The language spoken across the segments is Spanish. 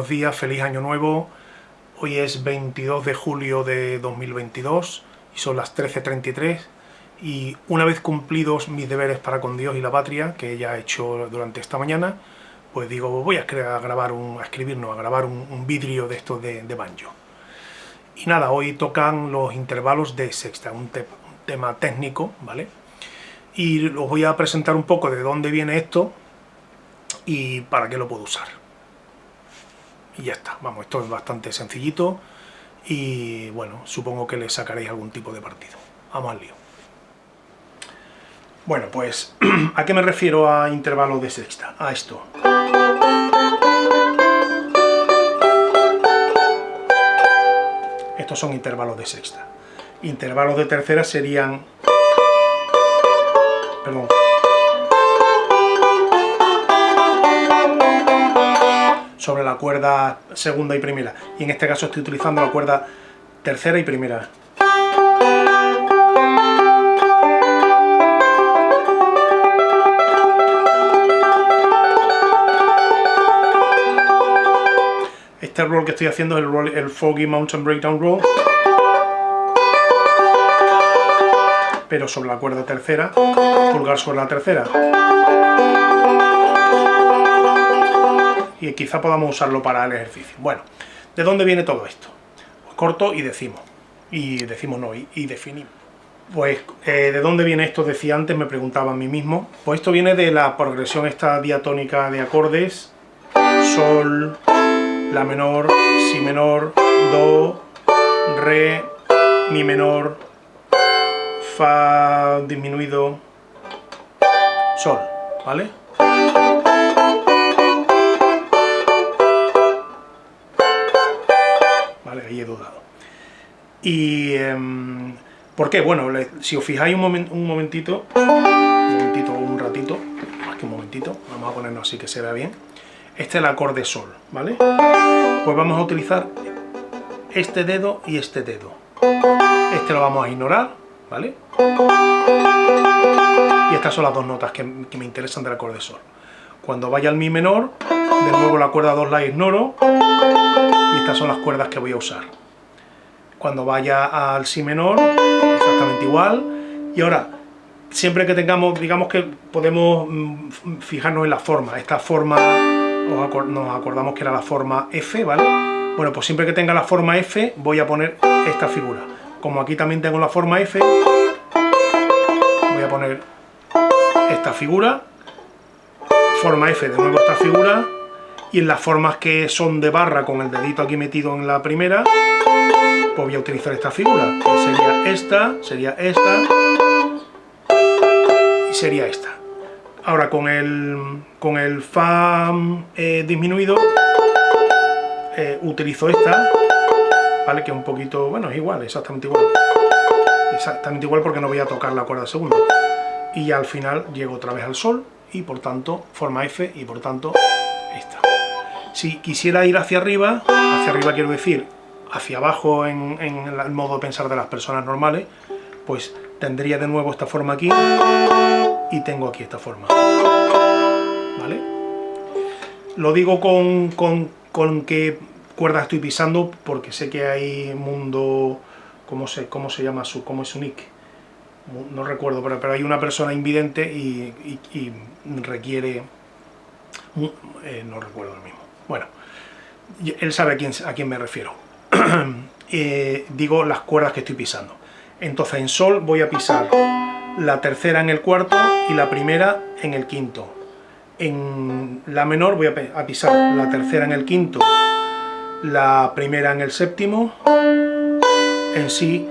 Pues días, feliz año nuevo. Hoy es 22 de julio de 2022 y son las 13.33 y una vez cumplidos mis deberes para con Dios y la patria, que ya he hecho durante esta mañana, pues digo, voy a, grabar un, a escribirnos, a grabar un, vidrio de esto de, banjo. Y nada, hoy tocan los intervalos de sexta, un, un tema técnico, ¿vale? Y os voy a presentar un poco de dónde viene esto y para qué lo puedo usar y ya está. Vamos, esto es bastante sencillito y bueno, supongo que le sacaréis algún tipo de partido. Vamos al lío. Bueno, pues, ¿a qué me refiero a intervalos de sexta? A esto. Estos son intervalos de sexta. Intervalos de tercera serían... Perdón. Sobre la cuerda segunda y primera. Y en este caso estoy utilizando la cuerda tercera y primera. Este roll que estoy haciendo es el, el Foggy Mountain Breakdown Roll. Pero sobre la cuerda tercera, pulgar sobre la tercera. Y quizá podamos usarlo para el ejercicio. Bueno, ¿de dónde viene todo esto? Pues corto y decimos, y decimos no, y, definimos. Pues, eh, ¿de dónde viene esto? Decía antes, me preguntaba a mí mismo. Pues esto viene de la progresión esta diatónica de acordes, sol, la menor, si menor, do, re, mi menor, fa disminuido, sol, ¿vale? Ahí he dudado. Y... Em, ¿Por qué? Bueno, si os fijáis un, un momentito, un momentito un ratito, más que un momentito, vamos a ponernos así que se vea bien. Este es el acorde sol, ¿vale? Pues vamos a utilizar este dedo y este dedo. Este lo vamos a ignorar, ¿vale? Y estas son las dos notas que, que me interesan del acorde sol. Cuando vaya al mi menor, de nuevo la cuerda 2 la ignoro, y estas son las cuerdas que voy a usar. Cuando vaya al si menor, exactamente igual, y ahora, siempre que tengamos, digamos que podemos mm, fijarnos en la forma, esta forma, nos acordamos que era la forma F, ¿vale? Bueno, pues siempre que tenga la forma F, voy a poner esta figura. Como aquí también tengo la forma F, voy a poner esta figura, forma F, de nuevo esta figura, y en las formas que son de barra con el dedito aquí metido en la primera, pues voy a utilizar esta figura, sería esta, sería esta, y sería esta. Ahora con el, con el Fa eh, disminuido, eh, utilizo esta, ¿vale? Que es un poquito, bueno, es igual, exactamente igual. Exactamente igual porque no voy a tocar la cuerda segunda. Y ya al final llego otra vez al Sol, y por tanto, forma F, y por tanto, esta. Si quisiera ir hacia arriba, hacia arriba quiero decir hacia abajo en, el modo de pensar de las personas normales, pues tendría de nuevo esta forma aquí y tengo aquí esta forma. ¿Vale? Lo digo con, con, qué cuerda estoy pisando porque sé que hay mundo... ¿Cómo se, cómo se llama su, cómo es su nick? No recuerdo, pero, pero hay una persona invidente y, requiere... Eh, no recuerdo el mismo. Bueno, él sabe a quién, me refiero. Eh, digo las cuerdas que estoy pisando. Entonces en sol voy a pisar la tercera en el cuarto y la primera en el quinto. En la menor voy a pisar la tercera en el quinto, la primera en el séptimo, en sí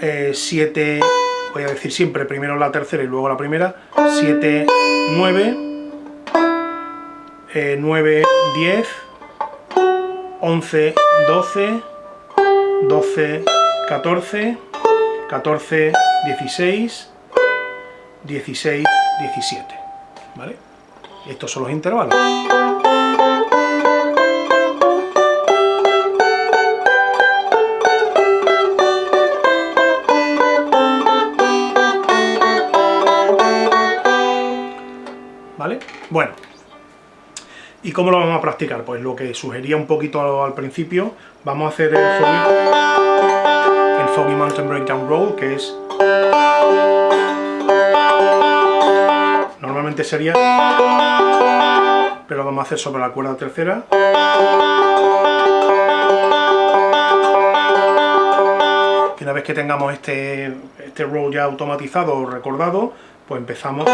eh, siete, voy a decir siempre primero la tercera y luego la primera, siete, nueve, 9, 10, 11, 12, 12, 14, 14, 16, 16, 17. ¿Vale? Estos son los intervalos. ¿Vale? Bueno, ¿Y cómo lo vamos a practicar? Pues lo que sugería un poquito al principio, vamos a hacer el Foggy, Mountain Breakdown Roll, que es... Normalmente sería... Pero lo vamos a hacer sobre la cuerda tercera. Y una vez que tengamos este, este roll ya automatizado o recordado, pues empezamos...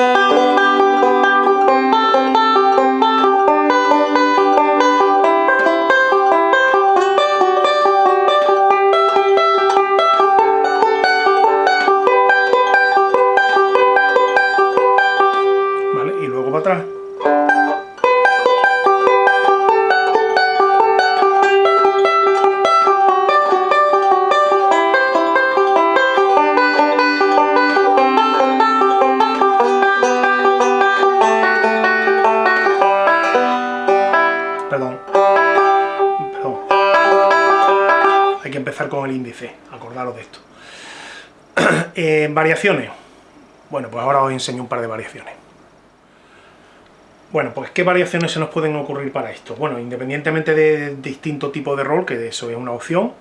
con el índice, acordaros de esto. Eh, variaciones. Bueno, pues ahora os enseño un par de variaciones. Bueno, pues ¿qué variaciones se nos pueden ocurrir para esto? Bueno, independientemente de distinto tipo de rol, que eso es una opción,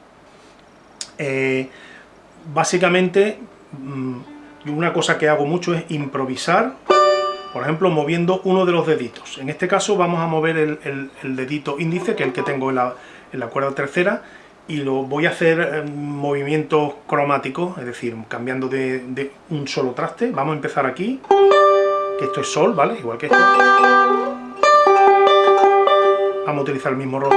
eh, básicamente mm, una cosa que hago mucho es improvisar, por ejemplo, moviendo uno de los deditos. En este caso vamos a mover el, dedito índice, que es el que tengo en la, cuerda tercera, y lo voy a hacer en movimientos cromáticos, es decir, cambiando de, un solo traste. Vamos a empezar aquí, que esto es sol, ¿vale? Igual que esto. Vamos a utilizar el mismo rol.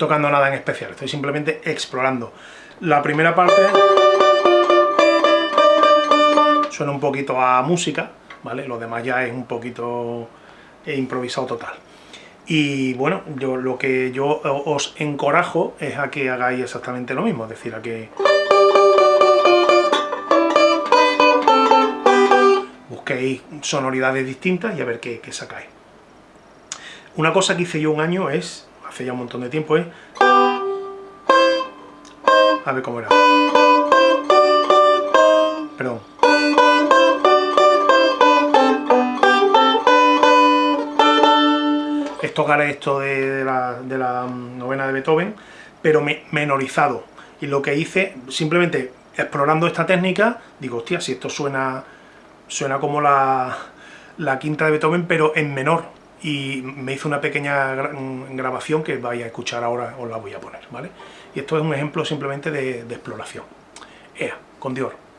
Tocando nada en especial, estoy simplemente explorando. La primera parte suena un poquito a música, ¿vale? Lo demás ya es un poquito improvisado total. Y bueno, yo lo que yo os encorajo es a que hagáis exactamente lo mismo, es decir, a que busquéis sonoridades distintas y a ver qué, qué sacáis. Una cosa que hice yo un año es hace ya un montón de tiempo, ¿eh? A ver cómo era. Perdón. Es tocar esto de, la, de la novena de Beethoven, pero menorizado. Y lo que hice, simplemente explorando esta técnica, digo, hostia, si esto suena, suena como la quinta de Beethoven, pero en menor, y me hizo una pequeña grabación que vais a escuchar ahora, os la voy a poner, ¿vale? Y esto es un ejemplo simplemente de, de exploración. Ea, con Dior.